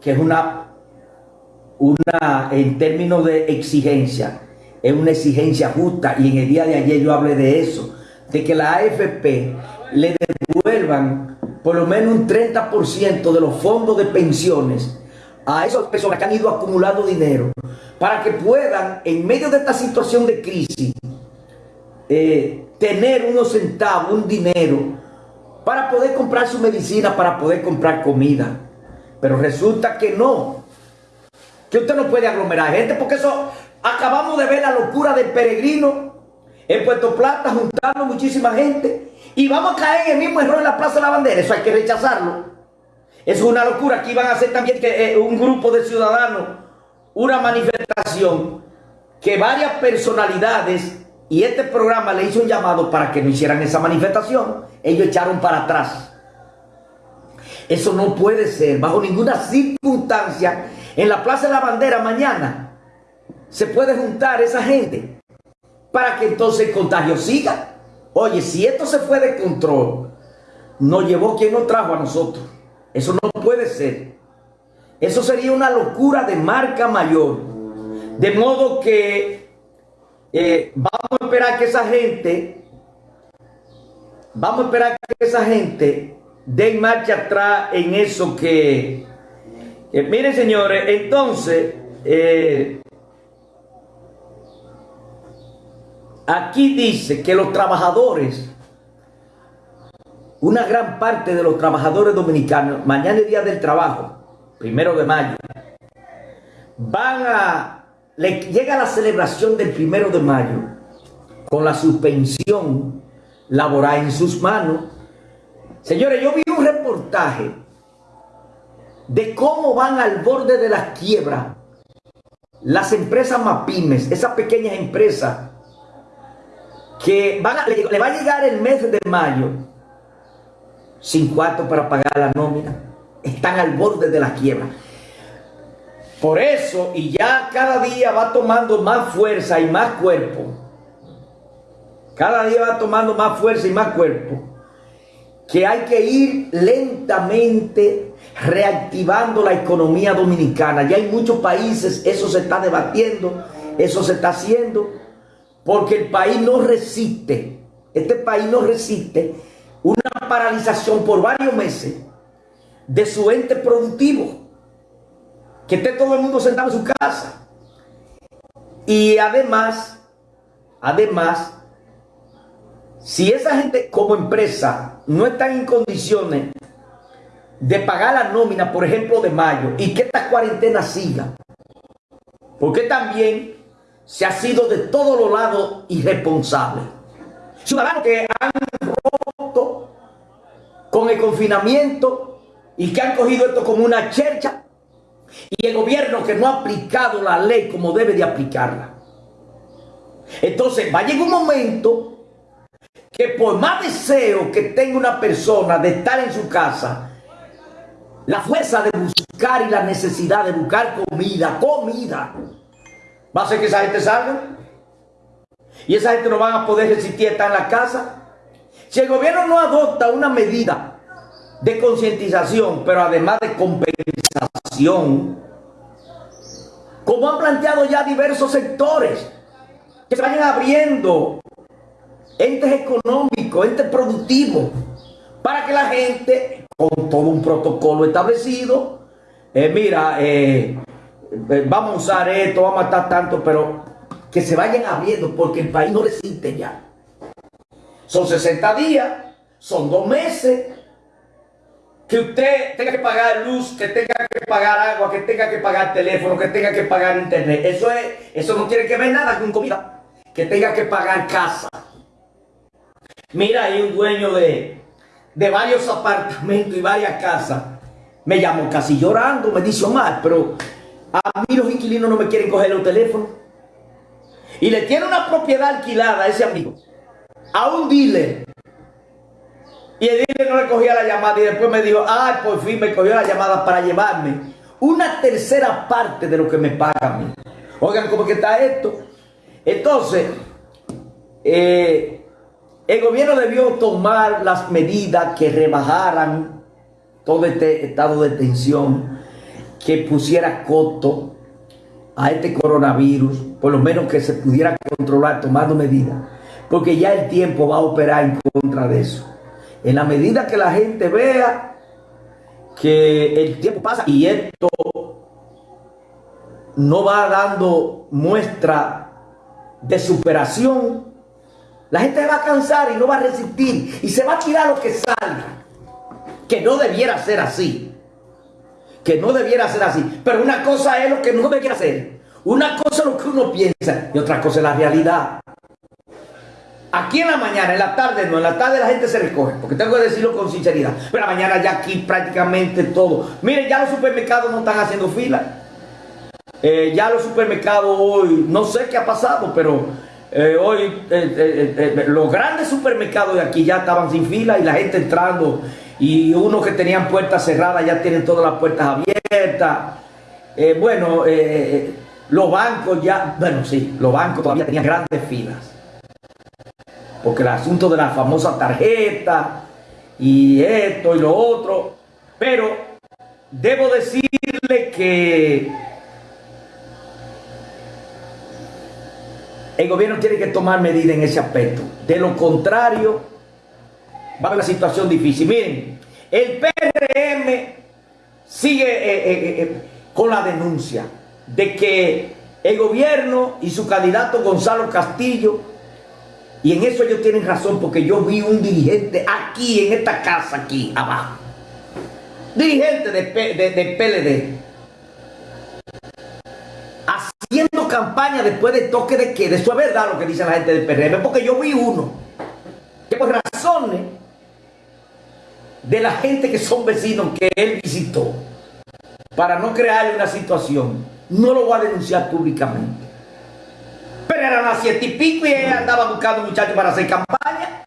que es una, una, en términos de exigencia, es una exigencia justa y en el día de ayer yo hablé de eso, de que la AFP le devuelvan por lo menos un 30% de los fondos de pensiones a esas personas que han ido acumulando dinero para que puedan, en medio de esta situación de crisis, eh, tener unos centavos, un dinero, para poder comprar su medicina, para poder comprar comida. Pero resulta que no. Que usted no puede aglomerar gente porque eso acabamos de ver la locura del peregrino en Puerto Plata juntando muchísima gente y vamos a caer en el mismo error en la Plaza de la Bandera. Eso hay que rechazarlo. Eso es una locura. Aquí van a hacer también que eh, un grupo de ciudadanos una manifestación que varias personalidades y este programa le hizo un llamado para que no hicieran esa manifestación. Ellos echaron para atrás. Eso no puede ser bajo ninguna circunstancia. En la Plaza de la Bandera mañana se puede juntar esa gente para que entonces el contagio siga. Oye, si esto se fue de control, nos llevó quien nos trajo a nosotros. Eso no puede ser. Eso sería una locura de marca mayor. De modo que eh, vamos a esperar que esa gente, vamos a esperar que esa gente den marcha atrás en eso que, miren señores, entonces, eh, aquí dice que los trabajadores, una gran parte de los trabajadores dominicanos, mañana es día del trabajo, primero de mayo, van a le llega la celebración del primero de mayo con la suspensión laboral en sus manos. Señores, yo vi un reportaje de cómo van al borde de la quiebra las empresas MAPIMES, esas pequeñas empresas que van le, le va a llegar el mes de mayo sin cuarto para pagar la nómina. Están al borde de la quiebra. Por eso, y ya cada día va tomando más fuerza y más cuerpo, cada día va tomando más fuerza y más cuerpo, que hay que ir lentamente reactivando la economía dominicana. Ya hay muchos países, eso se está debatiendo, eso se está haciendo, porque el país no resiste, este país no resiste una paralización por varios meses de su ente productivo que esté todo el mundo sentado en su casa. Y además, además, si esa gente como empresa no está en condiciones de pagar la nómina, por ejemplo, de mayo, y que esta cuarentena siga, porque también se ha sido de todos los lados irresponsable. Ciudadanos que han roto con el confinamiento y que han cogido esto como una chercha y el gobierno que no ha aplicado la ley como debe de aplicarla. Entonces va a llegar un momento que por más deseo que tenga una persona de estar en su casa, la fuerza de buscar y la necesidad de buscar comida, comida, va a hacer que esa gente salga. Y esa gente no va a poder resistir estar en la casa. Si el gobierno no adopta una medida de concientización, pero además de compensación, como han planteado ya diversos sectores, que se vayan abriendo entes económicos, entes productivos, para que la gente, con todo un protocolo establecido, eh, mira, eh, eh, vamos a usar esto, vamos a estar tanto, pero que se vayan abriendo porque el país no resiste ya. Son 60 días, son dos meses, que usted tenga que pagar luz, que tenga que pagar agua, que tenga que pagar teléfono, que tenga que pagar internet. Eso es, eso no tiene que ver nada con comida. Que tenga que pagar casa. Mira, hay un dueño de, de varios apartamentos y varias casas. Me llamó casi llorando, me dice Omar, pero a mí los inquilinos no me quieren coger el teléfono. Y le tiene una propiedad alquilada a ese amigo, a un dealer y el dealer no le cogía la llamada y después me dijo, ay, por fin me cogió la llamada para llevarme una tercera parte de lo que me paga a mí. Oigan, ¿cómo que está esto? Entonces, eh, el gobierno debió tomar las medidas que rebajaran todo este estado de tensión que pusiera coto a este coronavirus, por lo menos que se pudiera controlar tomando medidas, porque ya el tiempo va a operar en contra de eso. En la medida que la gente vea que el tiempo pasa y esto no va dando muestra de superación, la gente va a cansar y no va a resistir y se va a tirar lo que salga. Que no debiera ser así. Que no debiera ser así. Pero una cosa es lo que no debiera ser. Una cosa es lo que uno piensa y otra cosa es la realidad. Aquí en la mañana, en la tarde no, en la tarde la gente se recoge, porque tengo que decirlo con sinceridad. Pero la mañana ya aquí prácticamente todo. Miren, ya los supermercados no están haciendo fila. Eh, ya los supermercados hoy, no sé qué ha pasado, pero eh, hoy eh, eh, los grandes supermercados de aquí ya estaban sin fila y la gente entrando y unos que tenían puertas cerradas ya tienen todas las puertas abiertas. bueno, los bancos ya, bueno sí, los bancos todavía tenían grandes filas. Porque el asunto de la famosa tarjeta y esto y lo otro. Pero debo decirle que el gobierno tiene que tomar medidas en ese aspecto. De lo contrario, va a haber una situación difícil. Miren, el PRM sigue eh, eh, eh, con la denuncia de que el gobierno y su candidato Gonzalo Castillo, y en eso ellos tienen razón, porque yo vi un dirigente aquí, en esta casa, aquí abajo, dirigente de, de PLD, haciendo campaña después de toque de queda. Eso es verdad lo que dice la gente del PRM, porque yo vi uno que por razones de la gente que son vecinos que él visitó, para no crearle una situación, no lo voy a denunciar públicamente. Pero eran las siete y pico y él andaba buscando muchachos para hacer campaña.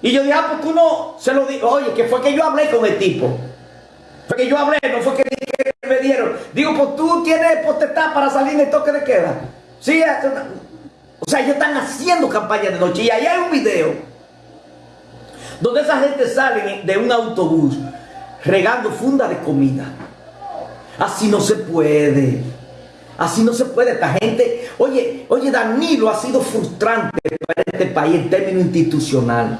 Y yo dije, ah, pues tú no se lo digo, oye, que fue que yo hablé con el tipo. Fue que yo hablé, no fue que me dieron. Digo, pues tú tienes potestad para salir en el toque de queda. Sí, o sea, ellos están haciendo campaña de noche. Y ahí hay un video donde esa gente sale de un autobús regando funda de comida. Así no se puede. Así no se puede. Esta gente, oye, oye, Danilo ha sido frustrante para este país en términos institucionales.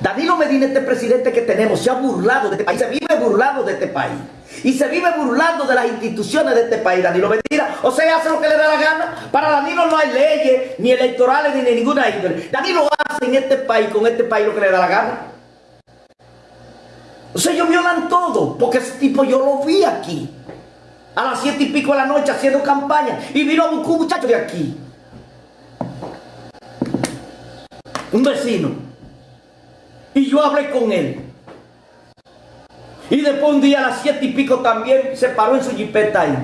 Danilo Medina, este presidente que tenemos, se ha burlado de este país, se vive burlado de este país. Y se vive burlando de las instituciones de este país, Danilo Medina. O sea, hace lo que le da la gana. Para Danilo no hay leyes, ni electorales, ni de ninguna índole. Danilo hace en este país, con este país, lo que le da la gana. O sea, ellos violan todo, porque ese tipo yo lo vi aquí. A las siete y pico de la noche haciendo campaña. Y vino a buscar un muchacho de aquí. Un vecino. Y yo hablé con él. Y después un día a las siete y pico también se paró en su jipeta ahí.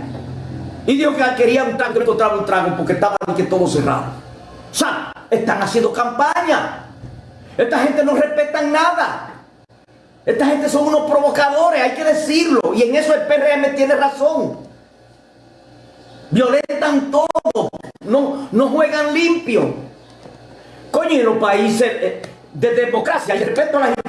Y dijo que quería un trago, no encontraba un trago porque estaba que todo cerrado. O sea, están haciendo campaña. Esta gente no respeta nada. Esta gente son unos provocadores, hay que decirlo. Y en eso el PRM tiene razón. Violentan todo. No, no juegan limpio. Coño, en los países eh, de democracia y respeto a las